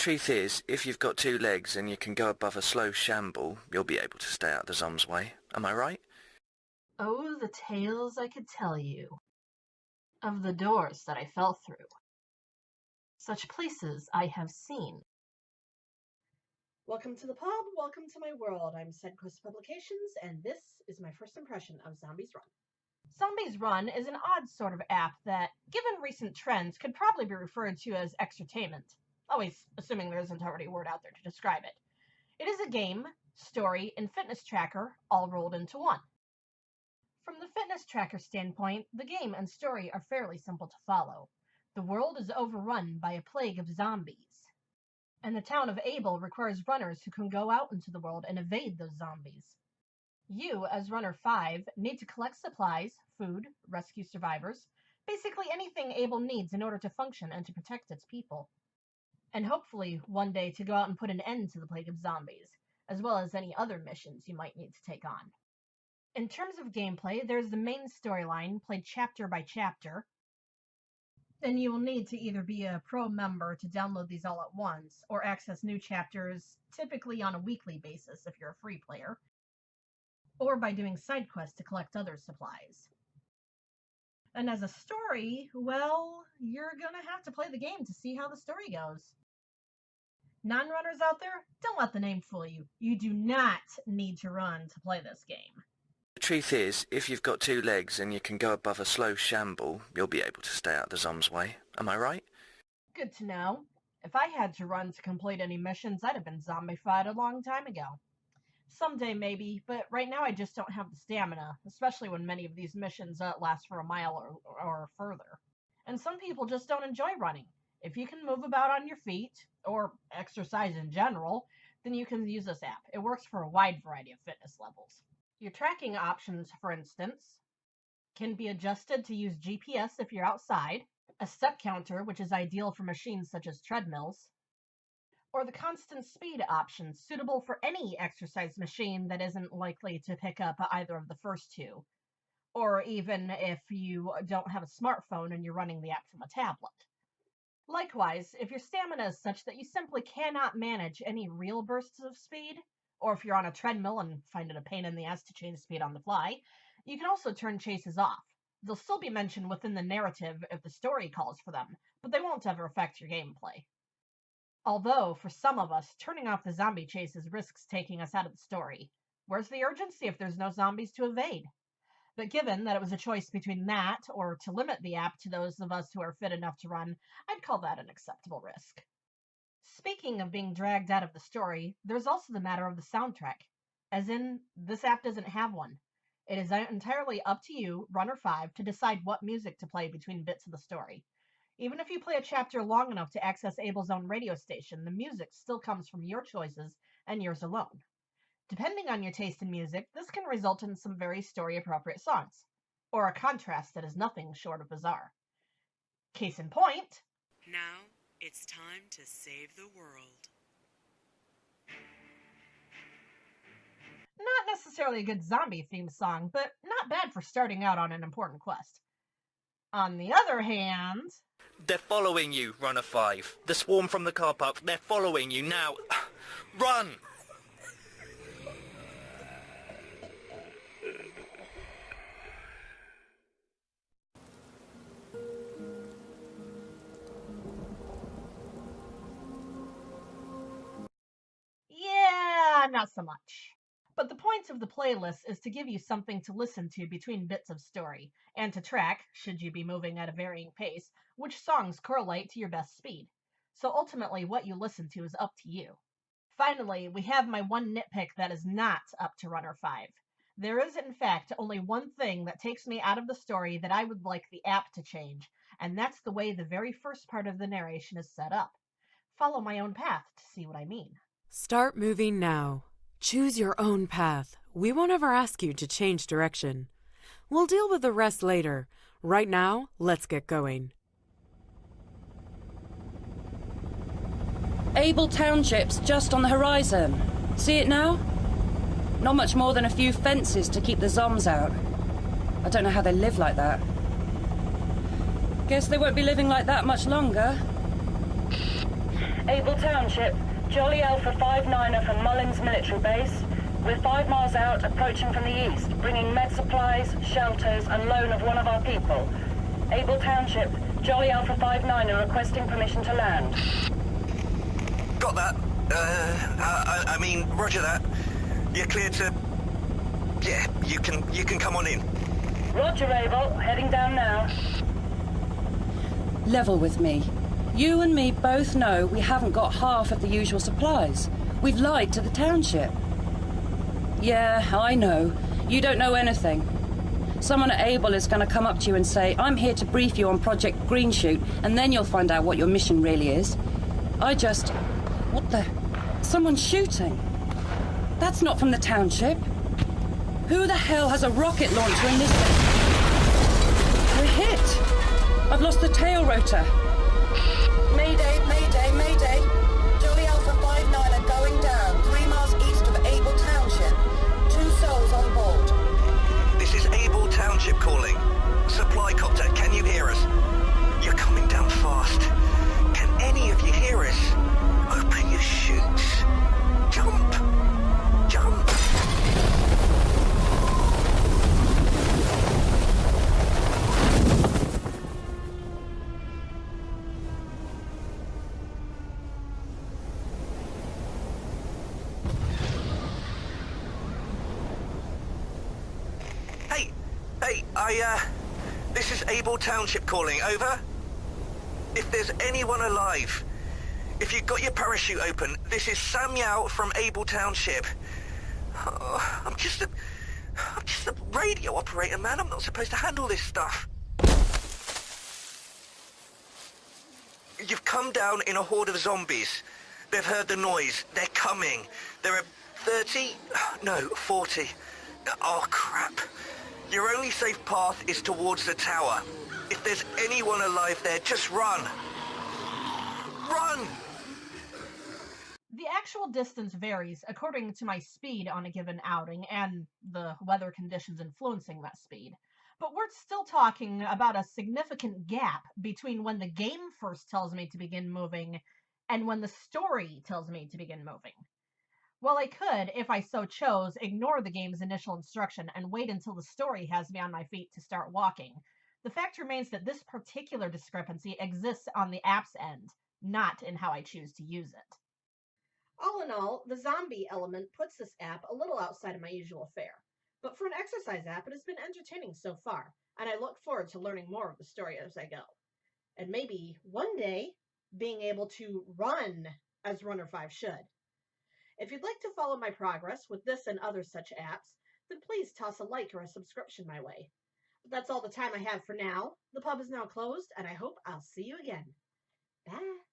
truth is, if you've got two legs and you can go above a slow shamble, you'll be able to stay out the zomb's way. Am I right? Oh, the tales I could tell you of the doors that I fell through. Such places I have seen. Welcome to the pub, welcome to my world. I'm SideQuest Publications, and this is my first impression of Zombies Run. Zombies Run is an odd sort of app that, given recent trends, could probably be referred to as exertainment, always assuming there isn't already a word out there to describe it. It is a game, story, and fitness tracker all rolled into one. From the fitness tracker standpoint, the game and story are fairly simple to follow. The world is overrun by a plague of zombies, and the town of Abel requires runners who can go out into the world and evade those zombies. You, as runner 5, need to collect supplies, food, rescue survivors, basically anything Abel needs in order to function and to protect its people. And hopefully, one day to go out and put an end to the plague of zombies, as well as any other missions you might need to take on. In terms of gameplay, there's the main storyline, played chapter by chapter. Then you will need to either be a pro member to download these all at once, or access new chapters, typically on a weekly basis if you're a free player, or by doing side quests to collect other supplies. And as a story, well, you're gonna have to play the game to see how the story goes. Non runners out there, don't let the name fool you. You do not need to run to play this game. The truth is, if you've got two legs and you can go above a slow shamble, you'll be able to stay out the Zom's way. Am I right? Good to know. If I had to run to complete any missions, I'd have been zombified a long time ago. Someday maybe, but right now I just don't have the stamina, especially when many of these missions uh, last for a mile or, or further. And some people just don't enjoy running. If you can move about on your feet, or exercise in general, then you can use this app. It works for a wide variety of fitness levels. Your tracking options, for instance, can be adjusted to use GPS if you're outside, a step counter, which is ideal for machines such as treadmills, or the constant speed option, suitable for any exercise machine that isn't likely to pick up either of the first two, or even if you don't have a smartphone and you're running the app from a tablet. Likewise, if your stamina is such that you simply cannot manage any real bursts of speed, or if you're on a treadmill and find it a pain in the ass to change speed on the fly, you can also turn chases off. They'll still be mentioned within the narrative if the story calls for them, but they won't ever affect your gameplay. Although, for some of us, turning off the zombie chases risks taking us out of the story. Where's the urgency if there's no zombies to evade? But given that it was a choice between that or to limit the app to those of us who are fit enough to run, I'd call that an acceptable risk. Speaking of being dragged out of the story, there's also the matter of the soundtrack. As in, this app doesn't have one. It is entirely up to you, Runner 5, to decide what music to play between bits of the story. Even if you play a chapter long enough to access Abel's own radio station, the music still comes from your choices and yours alone. Depending on your taste in music, this can result in some very story appropriate songs, or a contrast that is nothing short of bizarre. Case in point. Now it's time to save the world. Not necessarily a good zombie themed song, but not bad for starting out on an important quest. On the other hand. They're following you, Runner 5. The swarm from the car park, they're following you now. Run! Yeah, not so much. But the point of the playlist is to give you something to listen to between bits of story, and to track, should you be moving at a varying pace, which songs correlate to your best speed. So ultimately, what you listen to is up to you. Finally, we have my one nitpick that is not up to Runner 5. There is, in fact, only one thing that takes me out of the story that I would like the app to change, and that's the way the very first part of the narration is set up. Follow my own path to see what I mean. Start moving now. Choose your own path. We won't ever ask you to change direction. We'll deal with the rest later. Right now, let's get going. Abel Township's just on the horizon. See it now? Not much more than a few fences to keep the zombs out. I don't know how they live like that. Guess they won't be living like that much longer. Abel Township, Jolly Alpha 5-9er from Mullins Military Base. We're five miles out, approaching from the east, bringing med supplies, shelters, and loan of one of our people. Abel Township, Jolly Alpha 5-9er requesting permission to land. Got that. Uh, I, I mean, roger that. You're clear to... Yeah, you can, you can come on in. Roger, Abel. Heading down now. Level with me. You and me both know we haven't got half of the usual supplies. We've lied to the township. Yeah, I know. You don't know anything. Someone at Abel is going to come up to you and say, I'm here to brief you on Project Greenshoot, and then you'll find out what your mission really is. I just... What the... Someone's shooting. That's not from the township. Who the hell has a rocket launcher in this... We're hit! I've lost the tail rotor. Calling. Hey, I, uh, this is Abel Township calling, over. If there's anyone alive, if you've got your parachute open, this is Sam Yao from Abel Township. Oh, I'm just a, I'm just a radio operator, man. I'm not supposed to handle this stuff. You've come down in a horde of zombies. They've heard the noise. They're coming. There are 30, no, 40. Oh, crap. Your only safe path is towards the tower. If there's anyone alive there, just run. Run! The actual distance varies according to my speed on a given outing and the weather conditions influencing that speed. But we're still talking about a significant gap between when the game first tells me to begin moving and when the story tells me to begin moving. While I could, if I so chose, ignore the game's initial instruction and wait until the story has me on my feet to start walking, the fact remains that this particular discrepancy exists on the app's end, not in how I choose to use it. All in all, the zombie element puts this app a little outside of my usual fare. But for an exercise app, it has been entertaining so far, and I look forward to learning more of the story as I go. And maybe one day being able to run as Runner 5 should. If you'd like to follow my progress with this and other such apps, then please toss a like or a subscription my way. But that's all the time I have for now. The pub is now closed, and I hope I'll see you again. Bye.